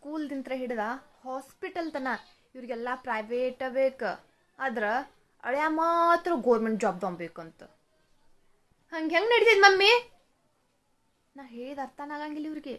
ಸ್ಕೂಲ್ದಿಂತ್ರ ಹಿಡ್ದ ಹಾಸ್ಪಿಟಲ್ ತನ ಇವ್ರಿಗೆಲ್ಲ ಪ್ರೈವೇಟ ಬೇಕು. ಆದ್ರೆ ಅಳ್ಯ ಮಾತ್ರ ಗೋರ್ಮೆಂಟ್ ಜಾಬ್ ತೊಗೊಬೇಕಂತ ಹಂಗೆ ಹೆಂಗೆ ನಡೀತೈತೆ ಮಮ್ಮಿ? ನಾ ಹೇಳಿದ ಅರ್ಥನ ಆಗಂಗಿಲ್ಲ ಇವ್ರಿಗೆ.